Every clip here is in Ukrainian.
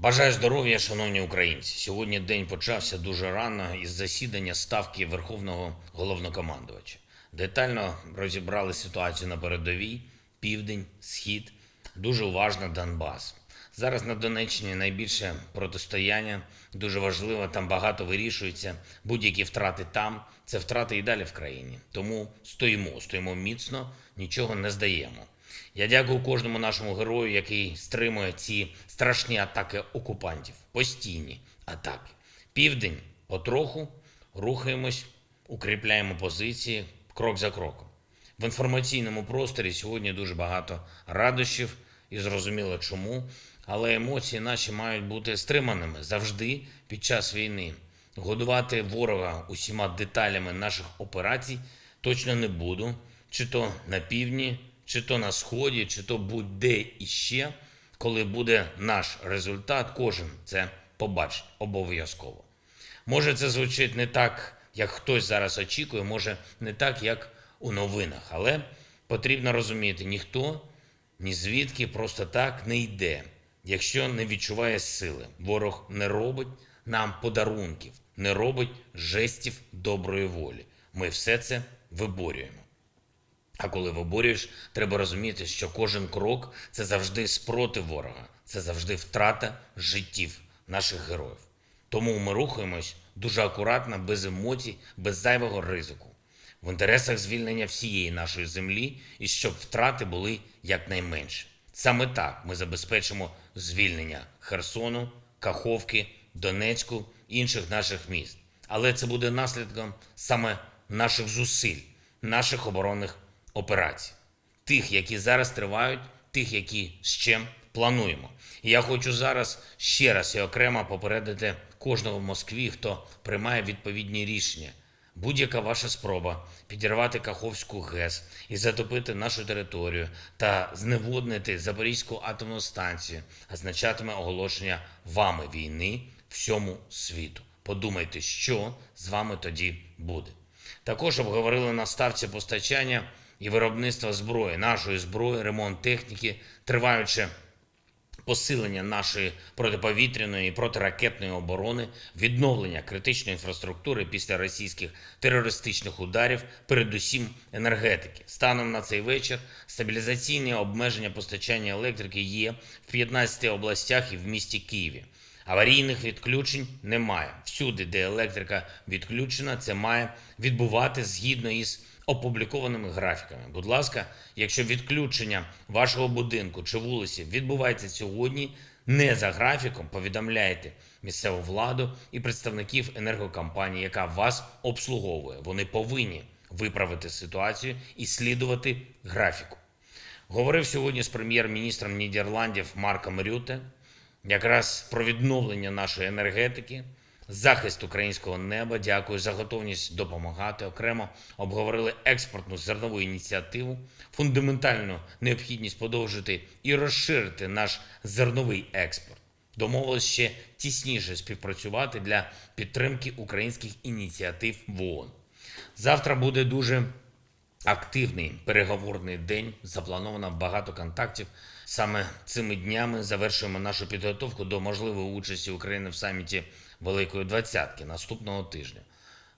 Бажаю здоров'я, шановні українці. Сьогодні день почався дуже рано із засідання ставки Верховного головнокомандувача. Детально розібрали ситуацію на передовій, південь, схід, дуже уважно Донбас. Зараз на Донеччині найбільше протистояння, дуже важливо, там багато вирішується. Будь-які втрати там це втрати і далі в країні. Тому стоїмо, стоїмо міцно, нічого не здаємо. Я дякую кожному нашому герою, який стримує ці страшні атаки окупантів, постійні атаки. Південь потроху рухаємось, укріпляємо позиції крок за кроком. В інформаційному просторі сьогодні дуже багато радощів і зрозуміло чому. Але емоції наші мають бути стриманими завжди під час війни. Годувати ворога усіма деталями наших операцій точно не буду, чи то на півдні, чи то на сході, чи то будь-де іще. Коли буде наш результат, кожен це побачить обов'язково. Може, це звучить не так, як хтось зараз очікує, може не так, як у новинах, але потрібно розуміти, ніхто ні звідки просто так не йде, якщо не відчуває сили. Ворог не робить нам подарунків, не робить жестів доброї волі. Ми все це виборюємо. А коли виборюєш, треба розуміти, що кожен крок це завжди спротив ворога, це завжди втрата життів наших героїв. Тому ми рухаємось дуже акуратно, без емоцій, без зайвого ризику, в інтересах звільнення всієї нашої землі і щоб втрати були якнайменші. Саме так ми забезпечимо звільнення Херсону, Каховки, Донецьку інших наших міст. Але це буде наслідком саме наших зусиль, наших оборонних операцій, тих, які зараз тривають, тих, які ще плануємо. І я хочу зараз ще раз і окремо попередити кожного в Москві, хто приймає відповідні рішення. Будь-яка ваша спроба підірвати Каховську ГЕС і затопити нашу територію та зневоднити Запорізьку атомну станцію означатиме оголошення вами війни всьому світу. Подумайте, що з вами тоді буде. Також обговорили на ставці постачання і виробництва зброї, нашої зброї, ремонт техніки, триваючи посилення нашої протиповітряної і протиракетної оборони, відновлення критичної інфраструктури після російських терористичних ударів, передусім енергетики. Станом на цей вечір стабілізаційні обмеження постачання електрики є в 15 областях і в місті Києві. Аварійних відключень немає. Всюди, де електрика відключена, це має відбувати згідно із опублікованими графіками. Будь ласка, якщо відключення вашого будинку чи вулиці відбувається сьогодні, не за графіком, повідомляйте місцеву владу і представників енергокомпанії, яка вас обслуговує. Вони повинні виправити ситуацію і слідувати графіку. Говорив сьогодні з прем'єр-міністром Нідерландів Марком Рюте якраз про відновлення нашої енергетики, захист українського неба. Дякую за готовність допомагати. Окремо обговорили експортну зернову ініціативу, фундаментальну необхідність подовжити і розширити наш зерновий експорт. Домовились ще тісніше співпрацювати для підтримки українських ініціатив в ООН. Завтра буде дуже активний переговорний день. Заплановано багато контактів. Саме цими днями завершуємо нашу підготовку до можливої участі України в саміті Великої Двадцятки наступного тижня.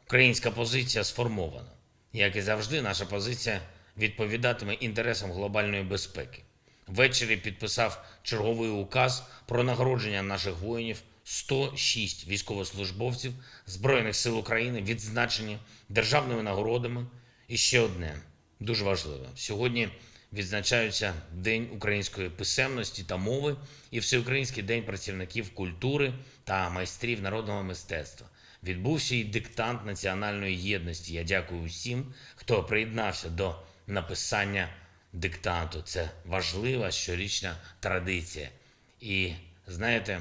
Українська позиція сформована. Як і завжди, наша позиція відповідатиме інтересам глобальної безпеки. Ввечері підписав черговий указ про нагородження наших воїнів. 106 військовослужбовців Збройних сил України відзначені державними нагородами. І ще одне дуже важливе. Сьогодні відзначаються День української писемності та мови і Всеукраїнський день працівників культури та майстрів народного мистецтва. Відбувся і диктант національної єдності. Я дякую усім, хто приєднався до написання диктанту. Це важлива щорічна традиція. І знаєте,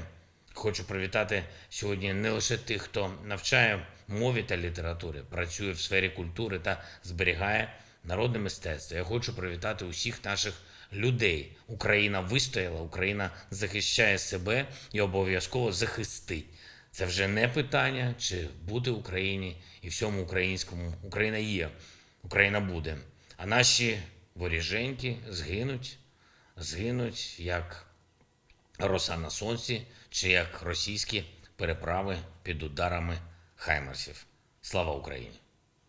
хочу привітати сьогодні не лише тих, хто навчає мові та літератури, працює в сфері культури та зберігає народне мистецтво. Я хочу привітати усіх наших людей. Україна вистояла, Україна захищає себе і обов'язково захистить. Це вже не питання, чи бути в Україні і всьому українському. Україна є, Україна буде. А наші воріженьки згинуть, згинуть як роса на сонці чи як російські переправи під ударами хаймерсів. Слава Україні!